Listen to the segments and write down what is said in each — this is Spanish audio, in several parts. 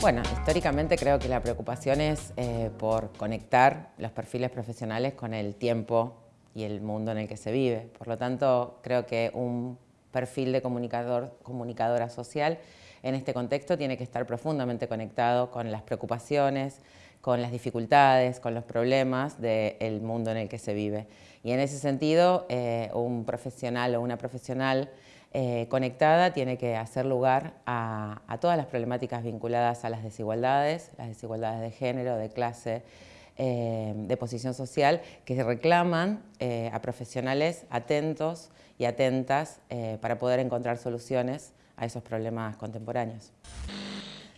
Bueno, históricamente creo que la preocupación es eh, por conectar los perfiles profesionales con el tiempo y el mundo en el que se vive. Por lo tanto, creo que un perfil de comunicador, comunicadora social en este contexto tiene que estar profundamente conectado con las preocupaciones, con las dificultades, con los problemas del mundo en el que se vive. Y en ese sentido, eh, un profesional o una profesional eh, conectada tiene que hacer lugar a, todas las problemáticas vinculadas a las desigualdades, las desigualdades de género, de clase, eh, de posición social, que reclaman eh, a profesionales atentos y atentas para poder encontrar soluciones a esos problemas contemporáneos.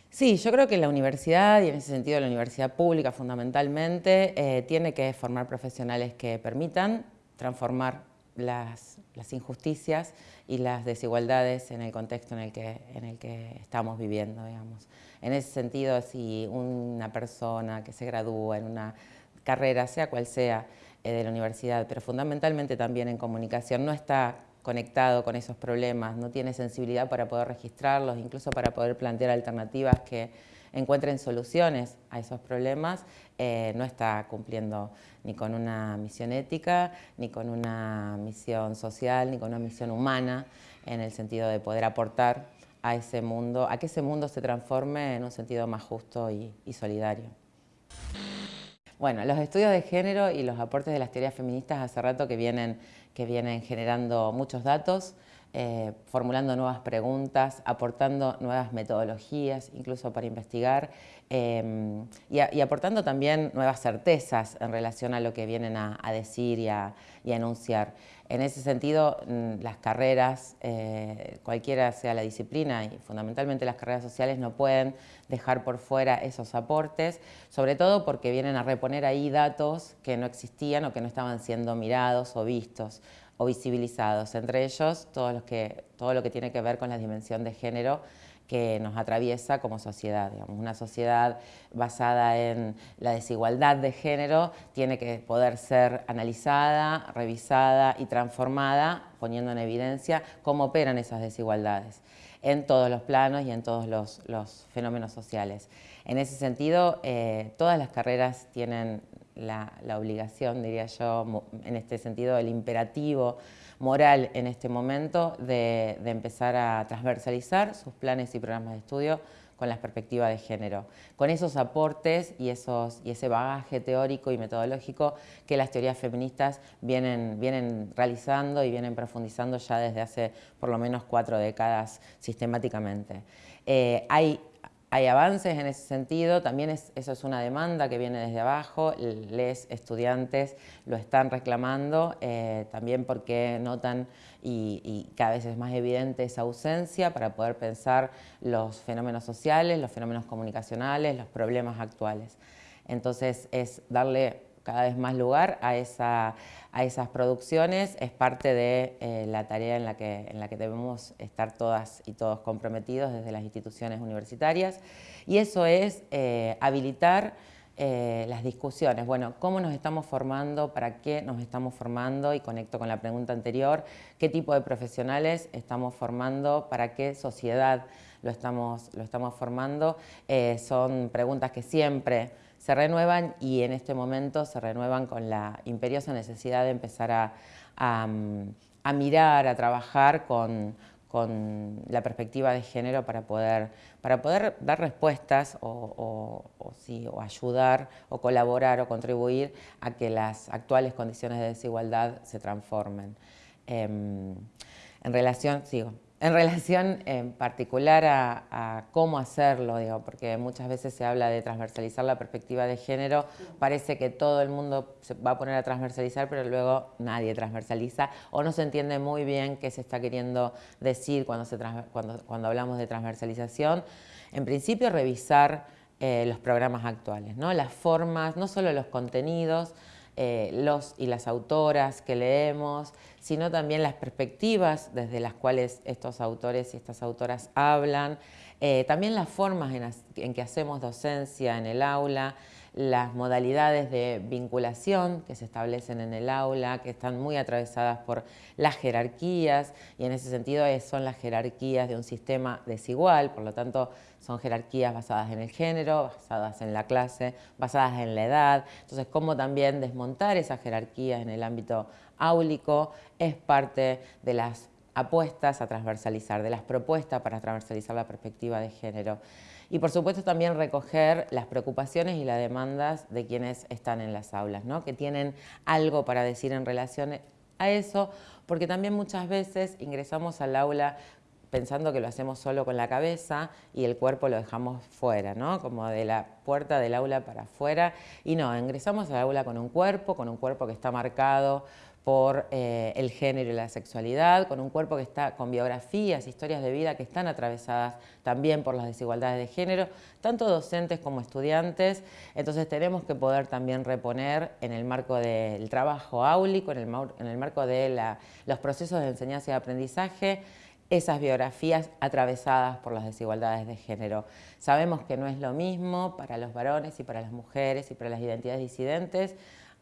Sí, yo creo que la universidad, y en ese sentido la universidad pública fundamentalmente, tiene que formar profesionales que permitan transformar las, injusticias y las desigualdades en el contexto en el que, en el que estamos viviendo, digamos. En ese sentido, si una persona que se gradúa en una carrera, sea cual sea, eh, de la universidad, pero fundamentalmente también en comunicación, no está conectado con esos problemas, no tiene sensibilidad para poder registrarlos, incluso para poder plantear alternativas que encuentren soluciones a esos problemas, eh, no está cumpliendo ni con una misión ética, ni con una misión social, ni con una misión humana, en el sentido de poder aportar a ese mundo, a que ese mundo se transforme en un sentido más justo y, solidario. Bueno, los estudios de género y los aportes de las teorías feministas hace rato que vienen, que vienen generando muchos datos, eh, formulando nuevas preguntas, aportando nuevas metodologías, incluso para investigar, em, y, aportando también nuevas certezas en relación a lo que vienen a, decir y a, enunciar. En ese sentido, mm, las carreras, eh, cualquiera sea la disciplina, y fundamentalmente las carreras sociales, no pueden dejar por fuera esos aportes, sobre todo porque vienen a reponer ahí datos que no existían o que no estaban siendo mirados o vistos o visibilizados, entre ellos todo lo que, todo lo que tiene que ver con la dimensión de género que nos atraviesa como sociedad. Digamos, una sociedad basada en la desigualdad de género tiene que poder ser analizada, revisada y transformada, poniendo en evidencia cómo operan esas desigualdades en todos los planos y en todos los, fenómenos sociales. En ese sentido, eh, todas las carreras tienen la, obligación, diría yo, en este sentido, el imperativo moral en este momento de, empezar a transversalizar sus planes y programas de estudio con la perspectiva de género, con esos aportes y, esos, y ese bagaje teórico y metodológico que las teorías feministas vienen, vienen realizando y vienen profundizando ya desde hace por lo menos cuatro décadas sistemáticamente. Eh, hay hay avances en ese sentido, también eso es una demanda que viene desde abajo, les estudiantes lo están reclamando, eh, también porque notan y, cada vez es más evidente esa ausencia para poder pensar los fenómenos sociales, los fenómenos comunicacionales, los problemas actuales. Entonces es darle cada vez más lugar a, esa, a esas producciones, es parte de eh, la tarea en la, que, en la que debemos estar todas y todos comprometidos desde las instituciones universitarias y eso es eh, habilitar eh, las discusiones. Bueno, ¿cómo nos estamos formando? ¿Para qué nos estamos formando? Y conecto con la pregunta anterior, ¿qué tipo de profesionales estamos formando? ¿Para qué sociedad lo estamos, lo estamos formando? son preguntas que siempre se renuevan y en este momento se renuevan con la imperiosa necesidad de empezar a, mirar, a trabajar con, la perspectiva de género para poder, para poder dar respuestas o, o, ayudar o colaborar o contribuir a que las actuales condiciones de desigualdad se transformen. Em, en relación, sigo, en relación en particular a, cómo hacerlo, digo, porque muchas veces se habla de transversalizar la perspectiva de género, parece que todo el mundo se va a poner a transversalizar, pero luego nadie transversaliza o no se entiende muy bien qué se está queriendo decir cuando, se cuando, cuando hablamos de transversalización. En principio, revisar eh, los programas actuales, ¿no? las formas, no solo los contenidos, eh, los y las autoras que leemos, sino también las perspectivas desde las cuales estos autores y estas autoras hablan, eh, también las formas en, que hacemos docencia en el aula, las modalidades de vinculación que se establecen en el aula, que están muy atravesadas por las jerarquías y en ese sentido son las jerarquías de un sistema desigual, por lo tanto son jerarquías basadas en el género, basadas en la clase, basadas en la edad. Entonces, cómo también desmontar esas jerarquías en el ámbito áulico es parte de las apuestas a transversalizar, de las propuestas para transversalizar la perspectiva de género. Y por supuesto también recoger las preocupaciones y las demandas de quienes están en las aulas, ¿no? que tienen algo para decir en relación a eso, porque también muchas veces ingresamos al aula pensando que lo hacemos solo con la cabeza y el cuerpo lo dejamos fuera, ¿no? como de la puerta del aula para afuera. Y no, ingresamos al aula con un cuerpo, con un cuerpo que está marcado por eh, el género y la sexualidad, con un cuerpo que está con biografías, historias de vida que están atravesadas también por las desigualdades de género, tanto docentes como estudiantes. Entonces tenemos que poder también reponer en el marco del trabajo áulico, en el, en el marco de los procesos de enseñanza y aprendizaje, esas biografías atravesadas por las desigualdades de género. Sabemos que no es lo mismo para los varones y para las mujeres y para las identidades disidentes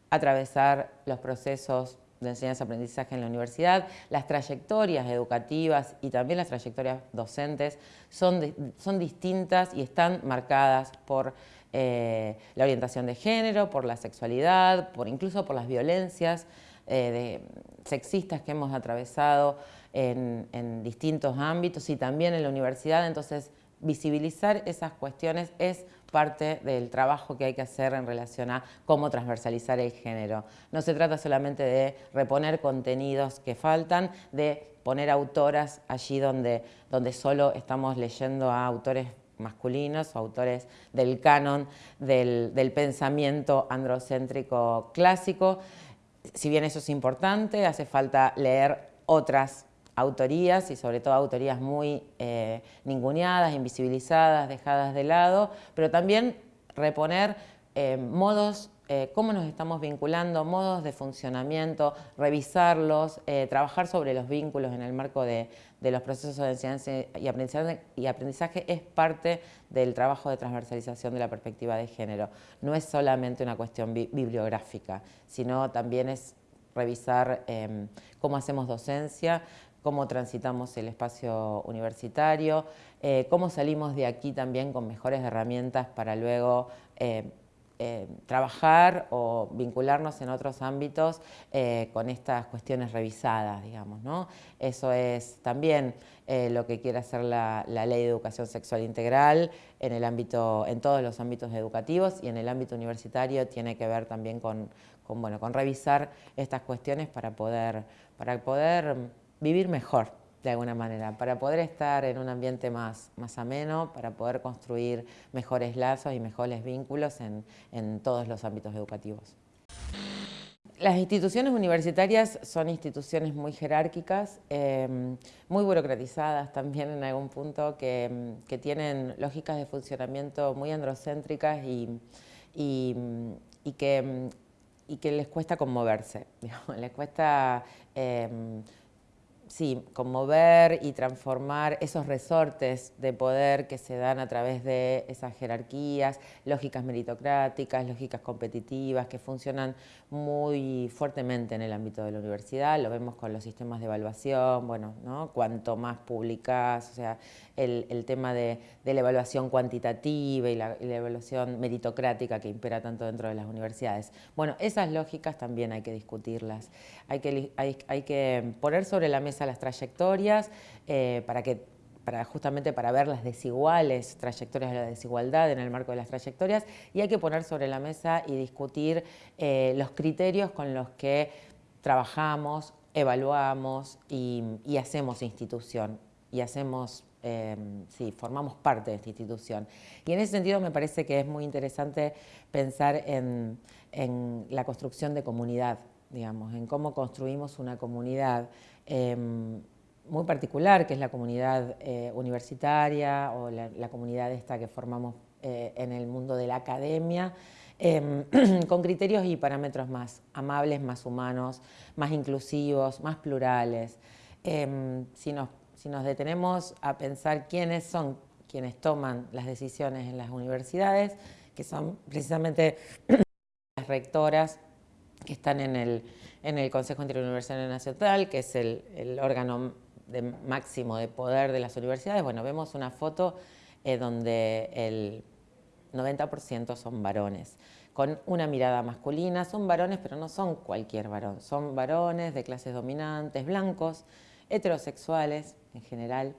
atravesar los procesos de enseñanza-aprendizaje en la universidad, las trayectorias educativas y también las trayectorias docentes son, son distintas y están marcadas por eh, la orientación de género, por la sexualidad, por incluso por las violencias eh, sexistas que hemos atravesado en, en distintos ámbitos y también en la universidad, entonces visibilizar esas cuestiones es parte del trabajo que hay que hacer en relación a cómo transversalizar el género. No se trata solamente de reponer contenidos que faltan, de poner autoras allí donde, donde solo estamos leyendo a autores masculinos o autores del canon del, del pensamiento androcéntrico clásico. Si bien eso es importante, hace falta leer otras autorías y sobre todo autorías muy eh, ninguneadas, invisibilizadas, dejadas de lado, pero también reponer eh, modos, eh, cómo nos estamos vinculando, modos de funcionamiento, revisarlos, trabajar sobre los vínculos en el marco de, los procesos de enseñanza y aprendizaje, y aprendizaje es parte del trabajo de transversalización de la perspectiva de género. No es solamente una cuestión bibliográfica, sino también es revisar cómo hacemos docencia, cómo transitamos el espacio universitario, eh, cómo salimos de aquí también con mejores herramientas para luego eh, eh, trabajar o vincularnos en otros ámbitos con estas cuestiones revisadas, digamos. ¿no? Eso es también lo que quiere hacer la, Ley de Educación Sexual Integral en, el ámbito, en todos los ámbitos educativos y en el ámbito universitario tiene que ver también con, bueno, con revisar estas cuestiones para poder, para poder vivir mejor de alguna manera, para poder estar en un ambiente más, más ameno, para poder construir mejores lazos y mejores vínculos en, todos los ámbitos educativos. Las instituciones universitarias son instituciones muy jerárquicas, em, muy burocratizadas también en algún punto, que, tienen lógicas de funcionamiento muy androcéntricas y, que, que, les cuesta conmoverse, les cuesta em, sí, conmover y transformar esos resortes de poder que se dan a través de esas jerarquías, lógicas meritocráticas, lógicas competitivas, que funcionan muy fuertemente en el ámbito de la universidad, lo vemos con los sistemas de evaluación, bueno, ¿no? cuanto más publicas, o sea, el, tema de, la evaluación cuantitativa y la, evaluación meritocrática que impera tanto dentro de las universidades. Bueno, esas lógicas también hay que discutirlas, hay que, poner sobre la mesa las trayectorias eh, para que justamente para ver las desiguales trayectorias de la desigualdad en el marco de las trayectorias y hay que poner sobre la mesa y discutir eh, los criterios con los que trabajamos, evaluamos y, y hacemos institución y hacemos Em, sí, formamos parte de esta institución. Y en ese sentido me parece que es muy interesante pensar en, la construcción de comunidad, digamos, en cómo construimos una comunidad em, muy particular, que es la comunidad eh, universitaria o la, comunidad esta que formamos eh, en el mundo de la academia, em, con criterios y parámetros más amables, más humanos, más inclusivos, más plurales. si nos si nos detenemos a pensar quiénes son quienes toman las decisiones en las universidades, que son precisamente las rectoras que están en el, en el Consejo Interuniversitario Nacional, que es el, órgano de máximo de poder de las universidades. Bueno, vemos una foto eh, donde el 90% son varones, con una mirada masculina. Son varones, pero no son cualquier varón. Son varones de clases dominantes, blancos, heterosexuales en general,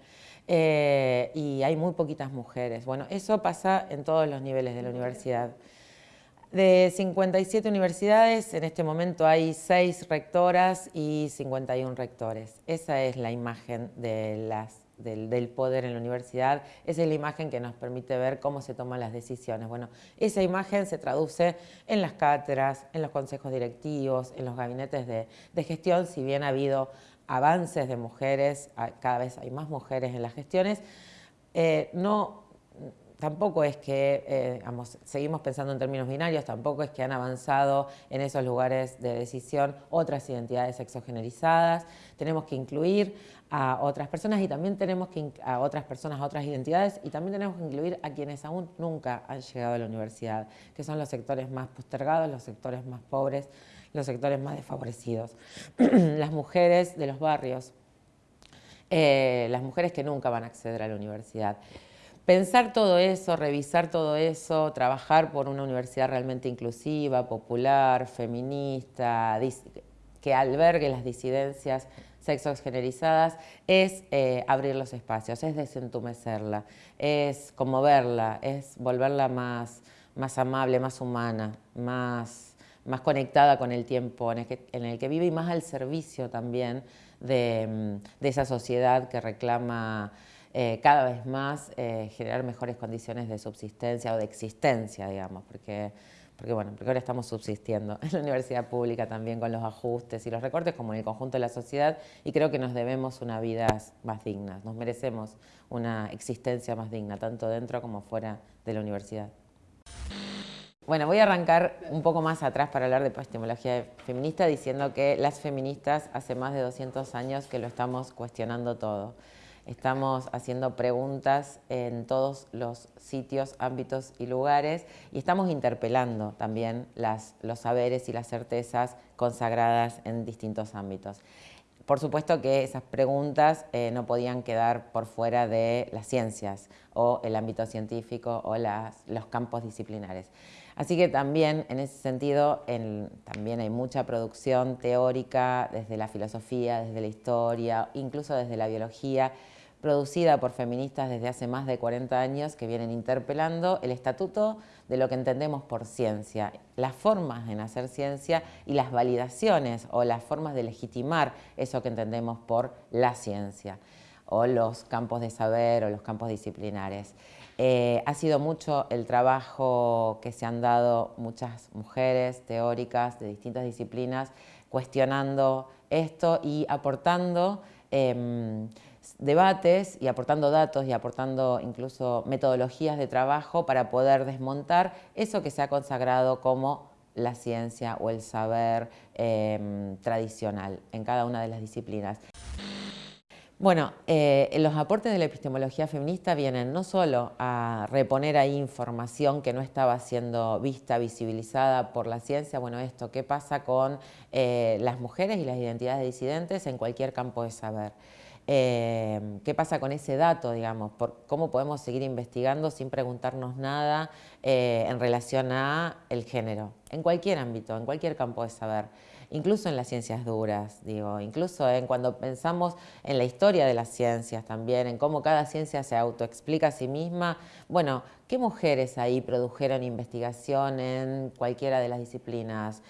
eh, y hay muy poquitas mujeres. Bueno, eso pasa en todos los niveles de la universidad. De 57 universidades, en este momento hay 6 rectoras y 51 rectores. Esa es la imagen de las, del, poder en la universidad, esa es la imagen que nos permite ver cómo se toman las decisiones. Bueno, esa imagen se traduce en las cátedras, en los consejos directivos, en los gabinetes de, gestión, si bien ha habido avances de mujeres, cada vez hay más mujeres en las gestiones, eh, no tampoco es que, eh, seguimos pensando en términos binarios, tampoco es que han avanzado en esos lugares de decisión otras identidades sexogenerizadas, tenemos que incluir a otras personas y también tenemos que a otras personas, a otras identidades y también tenemos que incluir a quienes aún nunca han llegado a la universidad, que son los sectores más postergados, los sectores más pobres, los sectores más desfavorecidos. las mujeres de los barrios, eh, las mujeres que nunca van a acceder a la universidad. Pensar todo eso, revisar todo eso, trabajar por una universidad realmente inclusiva, popular, feminista, que albergue las disidencias sexogenerizadas, es eh, abrir los espacios, es desentumecerla, es conmoverla, es volverla más, más amable, más humana, más, más conectada con el tiempo en el, que, vive y más al servicio también de, de esa sociedad que reclama eh, cada vez más eh, generar mejores condiciones de subsistencia o de existencia, digamos, porque, porque, bueno, porque ahora estamos subsistiendo en la universidad pública también con los ajustes y los recortes como en el conjunto de la sociedad y creo que nos debemos una vida más digna, nos merecemos una existencia más digna, tanto dentro como fuera de la universidad. Bueno, voy a arrancar un poco más atrás para hablar de epistemología feminista diciendo que las feministas hace más de 200 años que lo estamos cuestionando todo. Estamos haciendo preguntas en todos los sitios, ámbitos y lugares y estamos interpelando también los saberes y las certezas consagradas en distintos ámbitos. Por supuesto que esas preguntas eh, no podían quedar por fuera de las ciencias o el ámbito científico o los campos disciplinares. Así que también en ese sentido también hay mucha producción teórica desde la filosofía, desde la historia, incluso desde la biología, producida por feministas desde hace más de 40 años que vienen interpelando el estatuto de lo que entendemos por ciencia, las formas en hacer ciencia y las validaciones o las formas de legitimar eso que entendemos por la ciencia o los campos de saber o los campos disciplinares. Eh, ha sido mucho el trabajo que se han dado muchas mujeres teóricas de distintas disciplinas cuestionando esto y aportando em, debates y aportando datos y aportando incluso metodologías de trabajo para poder desmontar eso que se ha consagrado como la ciencia o el saber em, tradicional en cada una de las disciplinas. Bueno, eh, los aportes de la epistemología feminista vienen no solo a reponer ahí información que no estaba siendo vista, visibilizada por la ciencia, bueno, esto, ¿qué pasa con eh, las mujeres y las identidades disidentes en cualquier campo de saber? Eh, ¿Qué pasa con ese dato, digamos? ¿Cómo podemos seguir investigando sin preguntarnos nada eh, en relación a el género? En cualquier ámbito, en cualquier campo de saber. Incluso en las ciencias duras, digo, incluso en cuando pensamos en la historia de las ciencias también, en cómo cada ciencia se autoexplica a sí misma. Bueno, ¿qué mujeres ahí produjeron investigación en cualquiera de las disciplinas?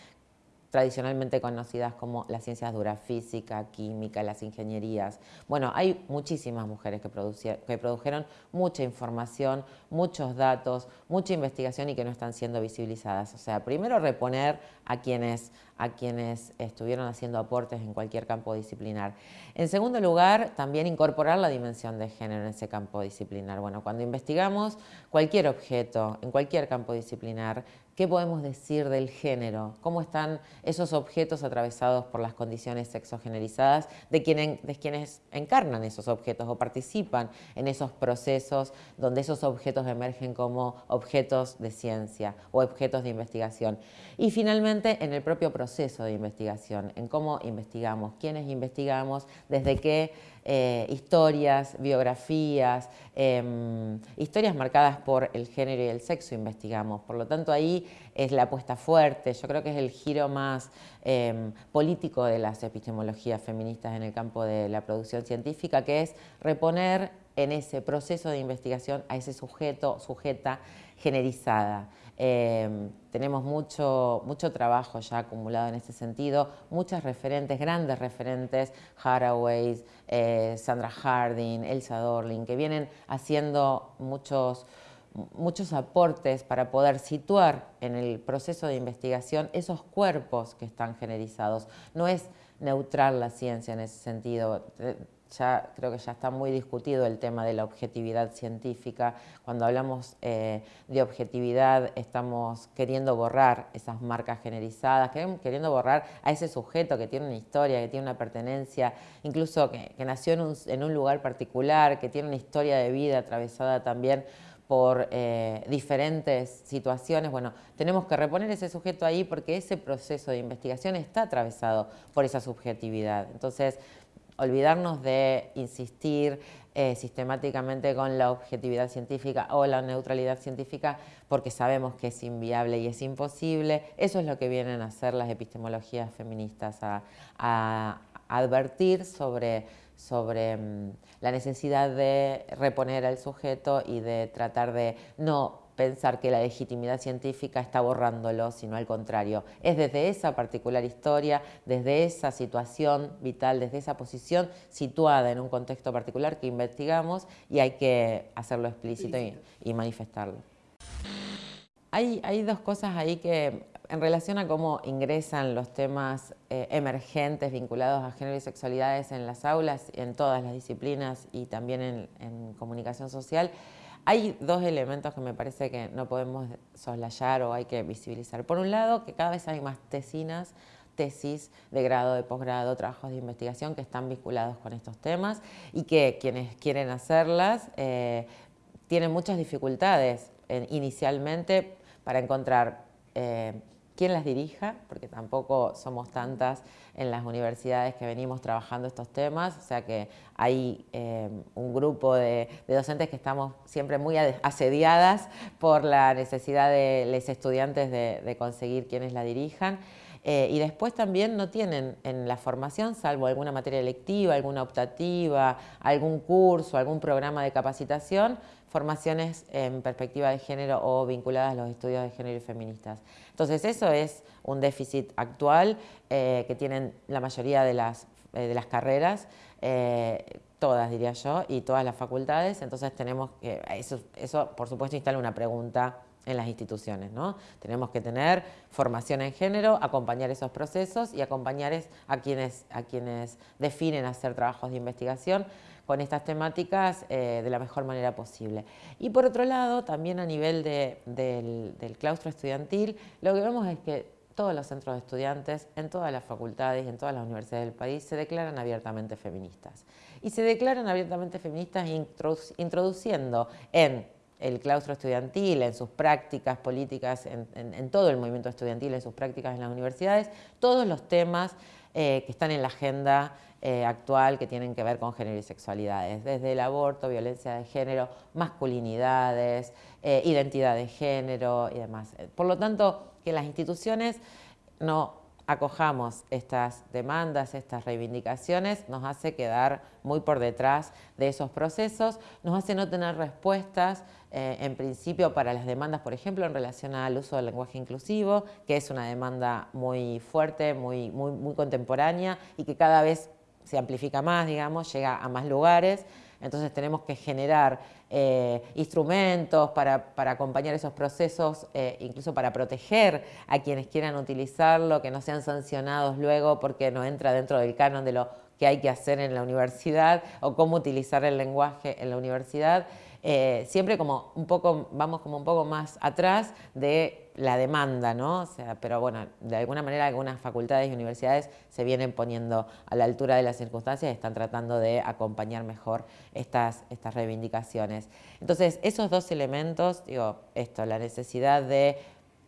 Tradicionalmente conocidas como las ciencias duras, física, química, las ingenierías. Bueno, hay muchísimas mujeres que, que produjeron mucha información, muchos datos, mucha investigación y que no están siendo visibilizadas. O sea, primero reponer a quienes a quienes estuvieron haciendo aportes en cualquier campo disciplinar. En segundo lugar, también incorporar la dimensión de género en ese campo disciplinar. Bueno, cuando investigamos cualquier objeto en cualquier campo disciplinar, ¿Qué podemos decir del género? ¿Cómo están esos objetos atravesados por las condiciones sexogenerizadas de, de quienes encarnan esos objetos o participan en esos procesos donde esos objetos emergen como objetos de ciencia o objetos de investigación? Y finalmente en el propio proceso de investigación, en cómo investigamos, quiénes investigamos, desde qué eh, historias, biografías, em, historias marcadas por el género y el sexo investigamos. Por lo tanto, ahí es la apuesta fuerte, yo creo que es el giro más em, político de las epistemologías feministas en el campo de la producción científica, que es reponer en ese proceso de investigación a ese sujeto, sujeta generizada. Em, tenemos mucho, mucho trabajo ya acumulado en ese sentido, muchas referentes, grandes referentes, Haraway, eh, Sandra Harding, Elsa Dorling, que vienen haciendo muchos, muchos aportes para poder situar en el proceso de investigación esos cuerpos que están generizados. No es neutral la ciencia en ese sentido ya creo que ya está muy discutido el tema de la objetividad científica. Cuando hablamos eh, de objetividad estamos queriendo borrar esas marcas generizadas, queriendo borrar a ese sujeto que tiene una historia, que tiene una pertenencia, incluso que, nació en un, lugar particular, que tiene una historia de vida atravesada también por eh, diferentes situaciones, bueno, tenemos que reponer ese sujeto ahí porque ese proceso de investigación está atravesado por esa subjetividad. Entonces, olvidarnos de insistir eh, sistemáticamente con la objetividad científica o la neutralidad científica porque sabemos que es inviable y es imposible. Eso es lo que vienen a hacer las epistemologías feministas, a, advertir sobre, sobre mm, la necesidad de reponer al sujeto y de tratar de no pensar que la legitimidad científica está borrándolo, sino al contrario. Es desde esa particular historia, desde esa situación vital, desde esa posición situada en un contexto particular que investigamos y hay que hacerlo explícito y, manifestarlo. Hay, hay, dos cosas ahí que en relación a cómo ingresan los temas eh, emergentes vinculados a género y sexualidades en las aulas, en todas las disciplinas y también en, en comunicación social, hay dos elementos que me parece que no podemos soslayar o hay que visibilizar. Por un lado, que cada vez hay más tesinas, tesis de grado, de posgrado, trabajos de investigación que están vinculados con estos temas y que quienes quieren hacerlas eh, tienen muchas dificultades inicialmente para encontrar eh, quién las dirija, porque tampoco somos tantas en las universidades que venimos trabajando estos temas, o sea que hay eh, un grupo de, docentes que estamos siempre muy asediadas por la necesidad de los estudiantes de, conseguir quienes la dirijan. Eh, y después también no tienen en la formación, salvo alguna materia electiva, alguna optativa, algún curso, algún programa de capacitación, formaciones en perspectiva de género o vinculadas a los estudios de género y feministas. Entonces eso es un déficit actual eh, que tienen la mayoría de las, eh, de las carreras, todas diría yo, y todas las facultades, entonces tenemos que, eso, eso por supuesto instala una pregunta en las instituciones. ¿no? Tenemos que tener formación en género, acompañar esos procesos y acompañar a quienes, a quienes definen hacer trabajos de investigación con estas temáticas eh, de la mejor manera posible. Y por otro lado, también a nivel del, del claustro estudiantil, lo que vemos es que todos los centros de estudiantes, en todas las facultades y en todas las universidades del país se declaran abiertamente feministas. Y se declaran abiertamente feministas introduciendo en el claustro estudiantil, en sus prácticas políticas, en, todo el movimiento estudiantil, en sus prácticas en las universidades, todos los temas eh, que están en la agenda eh, actual que tienen que ver con género y sexualidades, desde el aborto, violencia de género, masculinidades, eh, identidad de género y demás. Por lo tanto, que las instituciones no acojamos estas demandas, estas reivindicaciones, nos hace quedar muy por detrás de esos procesos, nos hace no tener respuestas eh, en principio para las demandas, por ejemplo, en relación al uso del lenguaje inclusivo, que es una demanda muy fuerte, muy, muy, contemporánea y que cada vez se amplifica más, digamos, llega a más lugares. Entonces tenemos que generar eh, instrumentos para, acompañar esos procesos, eh, incluso para proteger a quienes quieran utilizarlo, que no sean sancionados luego porque no entra dentro del canon de lo que hay que hacer en la universidad o cómo utilizar el lenguaje en la universidad. Eh, siempre como un poco, vamos como un poco más atrás de la demanda, ¿no? O sea, pero bueno, de alguna manera algunas facultades y universidades se vienen poniendo a la altura de las circunstancias y están tratando de acompañar mejor estas, estas reivindicaciones. Entonces, esos dos elementos, digo, esto, la necesidad de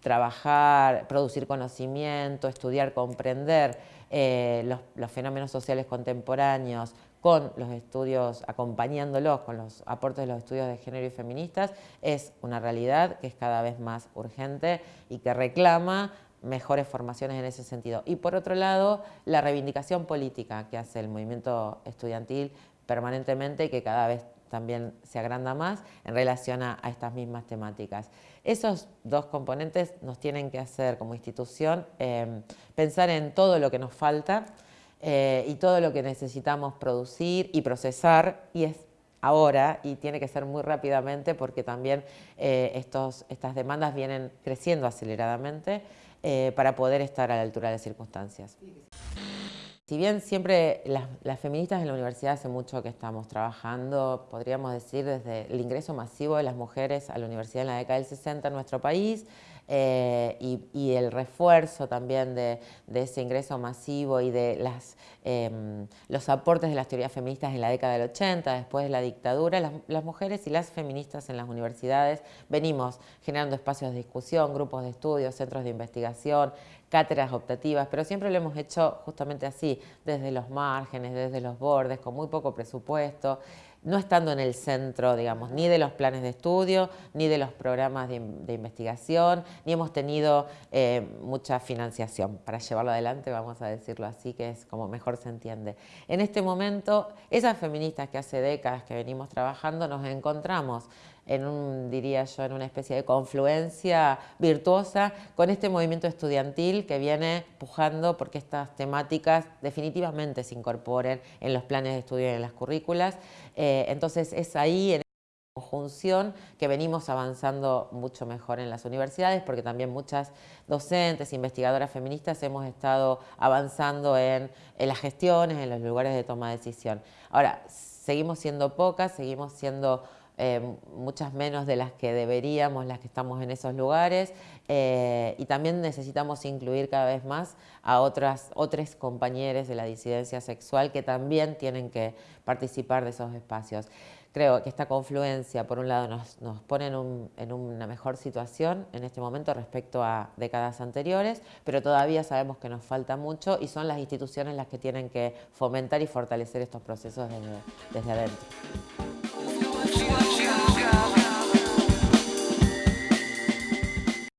trabajar, producir conocimiento, estudiar, comprender eh, los, los, fenómenos sociales contemporáneos, con los estudios, acompañándolos con los aportes de los estudios de género y feministas, es una realidad que es cada vez más urgente y que reclama mejores formaciones en ese sentido. Y por otro lado, la reivindicación política que hace el movimiento estudiantil permanentemente y que cada vez también se agranda más en relación a, estas mismas temáticas. Esos dos componentes nos tienen que hacer como institución eh, pensar en todo lo que nos falta, eh, y todo lo que necesitamos producir y procesar y es ahora y tiene que ser muy rápidamente porque también eh, estos, estas demandas vienen creciendo aceleradamente eh, para poder estar a la altura de las circunstancias. Si bien siempre las, las, feministas en la universidad hace mucho que estamos trabajando, podríamos decir desde el ingreso masivo de las mujeres a la universidad en la década del 60 en nuestro país, eh, y, el refuerzo también de, ese ingreso masivo y de las, em, los aportes de las teorías feministas en la década del 80, después de la dictadura, las, las, mujeres y las feministas en las universidades. Venimos generando espacios de discusión, grupos de estudio, centros de investigación, cátedras optativas, pero siempre lo hemos hecho justamente así, desde los márgenes, desde los bordes, con muy poco presupuesto, no estando en el centro, digamos, ni de los planes de estudio, ni de los programas de, investigación, ni hemos tenido eh, mucha financiación para llevarlo adelante, vamos a decirlo así, que es como mejor se entiende. En este momento, esas feministas que hace décadas que venimos trabajando, nos encontramos en un, diría yo, en una especie de confluencia virtuosa con este movimiento estudiantil que viene pujando porque estas temáticas definitivamente se incorporen en los planes de estudio y en las currículas. Eh, entonces es ahí, en conjunción que venimos avanzando mucho mejor en las universidades porque también muchas docentes, investigadoras feministas hemos estado avanzando en las gestiones, en los lugares de toma de decisión. Ahora, seguimos siendo pocas, seguimos siendo eh, muchas menos de las que deberíamos, las que estamos en esos lugares, eh, y también necesitamos incluir cada vez más a otras, otros compañeros de la disidencia sexual que también tienen que participar de esos espacios. Creo que esta confluencia, por un lado, nos, pone en, en, una mejor situación en este momento respecto a décadas anteriores, pero todavía sabemos que nos falta mucho y son las instituciones las que tienen que fomentar y fortalecer estos procesos desde, desde adentro.